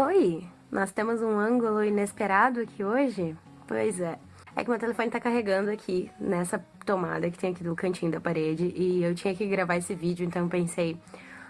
Oi, nós temos um ângulo inesperado aqui hoje? Pois é. É que meu telefone tá carregando aqui, nessa tomada que tem aqui do cantinho da parede, e eu tinha que gravar esse vídeo, então pensei,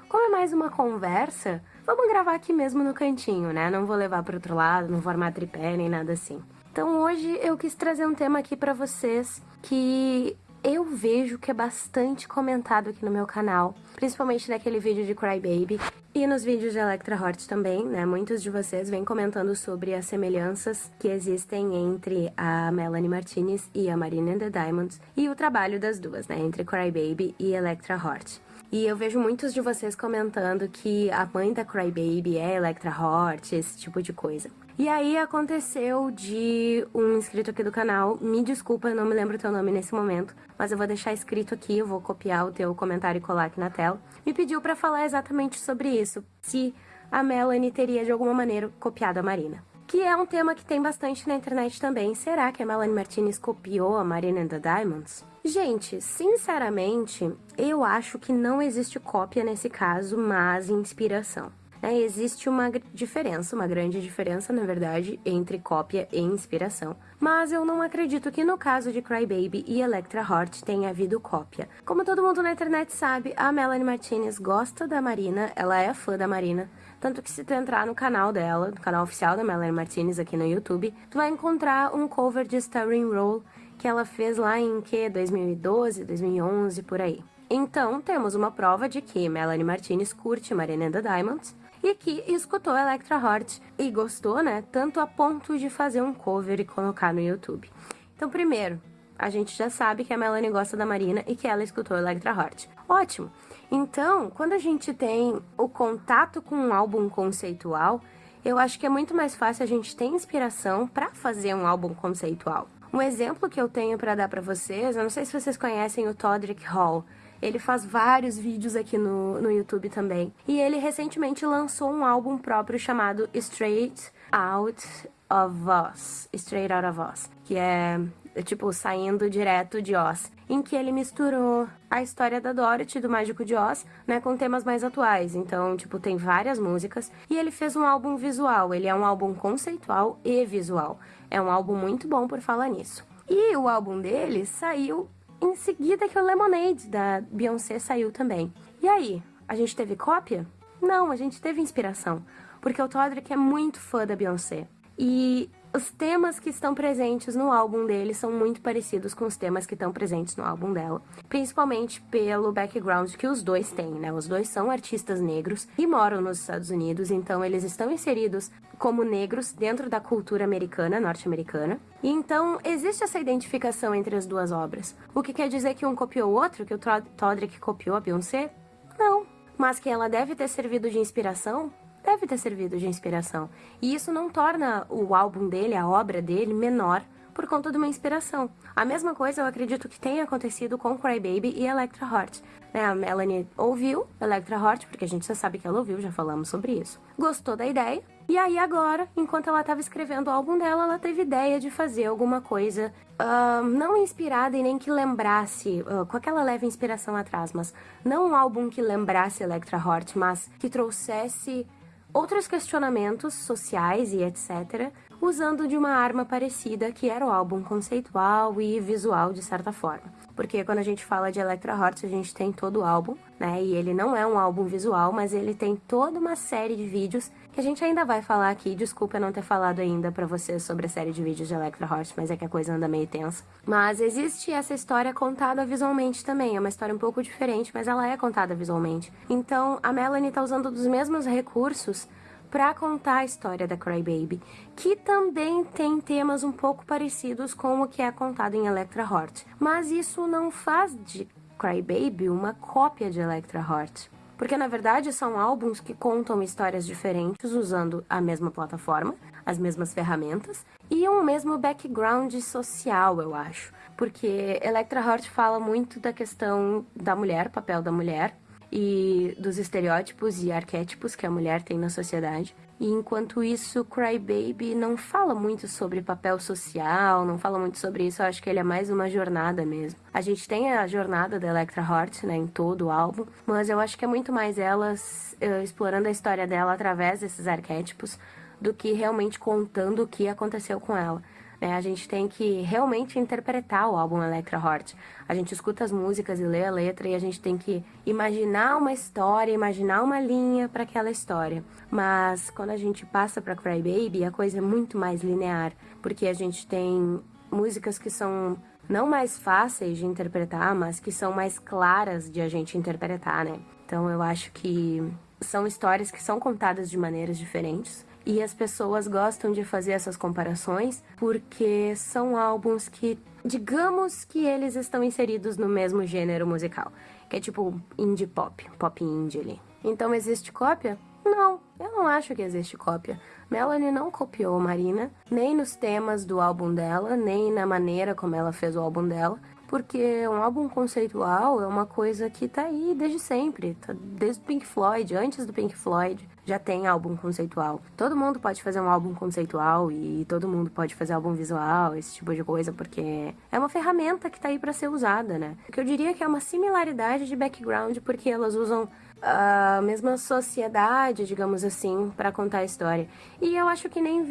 como é mais uma conversa, vamos gravar aqui mesmo no cantinho, né? Não vou levar pro outro lado, não vou armar tripé nem nada assim. Então hoje eu quis trazer um tema aqui pra vocês que eu vejo que é bastante comentado aqui no meu canal, principalmente naquele vídeo de Crybaby e nos vídeos de Electra Hort também, né? Muitos de vocês vêm comentando sobre as semelhanças que existem entre a Melanie Martinez e a Marina and the Diamonds e o trabalho das duas, né? Entre Crybaby e Electra Hort. E eu vejo muitos de vocês comentando que a mãe da Crybaby é Electra Hort, esse tipo de coisa. E aí aconteceu de um inscrito aqui do canal, me desculpa, não me lembro o teu nome nesse momento, mas eu vou deixar escrito aqui, eu vou copiar o teu comentário e colar aqui na tela, me pediu para falar exatamente sobre isso, se a Melanie teria de alguma maneira copiado a Marina. Que é um tema que tem bastante na internet também. Será que a Melanie Martinez copiou a Marina and the Diamonds? Gente, sinceramente, eu acho que não existe cópia nesse caso, mas inspiração. É, existe uma diferença, uma grande diferença, na verdade, entre cópia e inspiração. Mas eu não acredito que no caso de Crybaby e Electra Heart tenha havido cópia. Como todo mundo na internet sabe, a Melanie Martinez gosta da Marina, ela é fã da Marina, tanto que se tu entrar no canal dela, no canal oficial da Melanie Martinez aqui no YouTube, tu vai encontrar um cover de Starring Roll que ela fez lá em que 2012, 2011 por aí. Então, temos uma prova de que Melanie Martinez curte Marina and the Diamonds e que escutou Electra Heart e gostou, né? Tanto a ponto de fazer um cover e colocar no YouTube. Então, primeiro, a gente já sabe que a Melanie gosta da Marina e que ela escutou Electra Heart. Ótimo! Então, quando a gente tem o contato com um álbum conceitual, eu acho que é muito mais fácil a gente ter inspiração para fazer um álbum conceitual. Um exemplo que eu tenho para dar para vocês, eu não sei se vocês conhecem o Todrick Hall, ele faz vários vídeos aqui no, no YouTube também. E ele recentemente lançou um álbum próprio chamado Straight Out of Oz. Straight Out of Oz. Que é tipo, saindo direto de Oz. Em que ele misturou a história da Dorothy, do Mágico de Oz, né, com temas mais atuais. Então, tipo, tem várias músicas. E ele fez um álbum visual. Ele é um álbum conceitual e visual. É um álbum muito bom por falar nisso. E o álbum dele saiu em seguida que o Lemonade da Beyoncé saiu também. E aí, a gente teve cópia? Não, a gente teve inspiração, porque o Todrick é muito fã da Beyoncé. E os temas que estão presentes no álbum dele são muito parecidos com os temas que estão presentes no álbum dela, principalmente pelo background que os dois têm, né? Os dois são artistas negros e moram nos Estados Unidos, então eles estão inseridos como negros dentro da cultura americana, norte-americana. E então existe essa identificação entre as duas obras. O que quer dizer que um copiou o outro, que o Todrick copiou a Beyoncé? Não. Mas que ela deve ter servido de inspiração? Deve ter servido de inspiração. E isso não torna o álbum dele, a obra dele, menor por conta de uma inspiração. A mesma coisa eu acredito que tenha acontecido com Crybaby e Electra Heart. Né? A Melanie ouviu Electra Heart, porque a gente já sabe que ela ouviu, já falamos sobre isso. Gostou da ideia, e aí agora, enquanto ela estava escrevendo o álbum dela, ela teve ideia de fazer alguma coisa uh, não inspirada e nem que lembrasse, uh, com aquela leve inspiração atrás, mas não um álbum que lembrasse Electra Heart, mas que trouxesse outros questionamentos sociais e etc., usando de uma arma parecida que era o álbum conceitual e visual de certa forma. Porque quando a gente fala de Electra Hearts, a gente tem todo o álbum, né? E ele não é um álbum visual, mas ele tem toda uma série de vídeos que a gente ainda vai falar aqui. Desculpa não ter falado ainda para vocês sobre a série de vídeos de Electra Hearts, mas é que a coisa anda meio tensa. Mas existe essa história contada visualmente também. É uma história um pouco diferente, mas ela é contada visualmente. Então, a Melanie tá usando dos mesmos recursos para contar a história da Crybaby, que também tem temas um pouco parecidos com o que é contado em Electra Heart. Mas isso não faz de Crybaby uma cópia de Electra Heart. Porque na verdade são álbuns que contam histórias diferentes usando a mesma plataforma, as mesmas ferramentas e um mesmo background social, eu acho. Porque Electra Heart fala muito da questão da mulher, papel da mulher, e dos estereótipos e arquétipos que a mulher tem na sociedade. E enquanto isso, Cry Baby não fala muito sobre papel social, não fala muito sobre isso, eu acho que ele é mais uma jornada mesmo. A gente tem a jornada da Electra Heart, né, em todo o álbum, mas eu acho que é muito mais elas uh, explorando a história dela através desses arquétipos do que realmente contando o que aconteceu com ela. Né? A gente tem que realmente interpretar o álbum Electra Heart. A gente escuta as músicas e lê a letra e a gente tem que imaginar uma história, imaginar uma linha para aquela história. Mas quando a gente passa para Cry Baby, a coisa é muito mais linear, porque a gente tem músicas que são não mais fáceis de interpretar, mas que são mais claras de a gente interpretar, né? Então eu acho que são histórias que são contadas de maneiras diferentes e as pessoas gostam de fazer essas comparações porque são álbuns que, digamos que eles estão inseridos no mesmo gênero musical, que é tipo indie pop, pop indie ali. Então existe cópia? Não, eu não acho que existe cópia. Melanie não copiou Marina, nem nos temas do álbum dela, nem na maneira como ela fez o álbum dela porque um álbum conceitual é uma coisa que tá aí desde sempre, tá desde o Pink Floyd, antes do Pink Floyd já tem álbum conceitual. Todo mundo pode fazer um álbum conceitual e todo mundo pode fazer álbum visual, esse tipo de coisa, porque é uma ferramenta que tá aí para ser usada, né? O que eu diria que é uma similaridade de background, porque elas usam a mesma sociedade, digamos assim, para contar a história. E eu acho que nem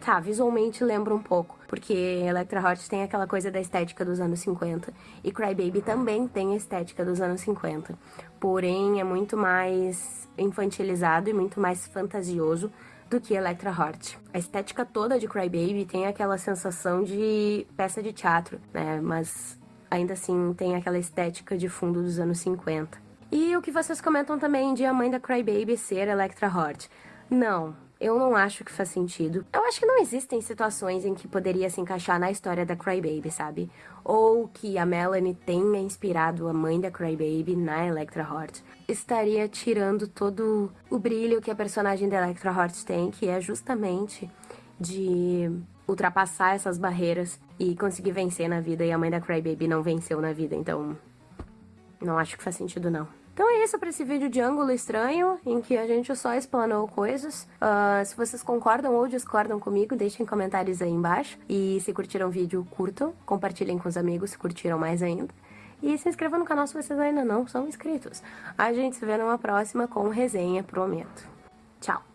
tá, visualmente lembra um pouco, porque Electra Hot tem aquela coisa da estética dos anos 50 e Cry Baby também tem a estética dos anos 50. Porém, é muito mais infantilizado e muito mais fantasioso do que Electra Heart. A estética toda de Cry Baby tem aquela sensação de peça de teatro, né? Mas ainda assim tem aquela estética de fundo dos anos 50. E o que vocês comentam também de a mãe da Crybaby ser Electra Hort. Não, eu não acho que faz sentido. Eu acho que não existem situações em que poderia se encaixar na história da Crybaby, sabe? Ou que a Melanie tenha inspirado a mãe da Crybaby na Electra Hort. Estaria tirando todo o brilho que a personagem da Electra Hort tem, que é justamente de ultrapassar essas barreiras e conseguir vencer na vida. E a mãe da Crybaby não venceu na vida, então não acho que faz sentido, não. Então é isso para esse vídeo de ângulo estranho, em que a gente só explanou coisas. Uh, se vocês concordam ou discordam comigo, deixem comentários aí embaixo. E se curtiram o vídeo, curtam. Compartilhem com os amigos se curtiram mais ainda. E se inscrevam no canal se vocês ainda não são inscritos. A gente se vê numa próxima com resenha, prometo. Tchau!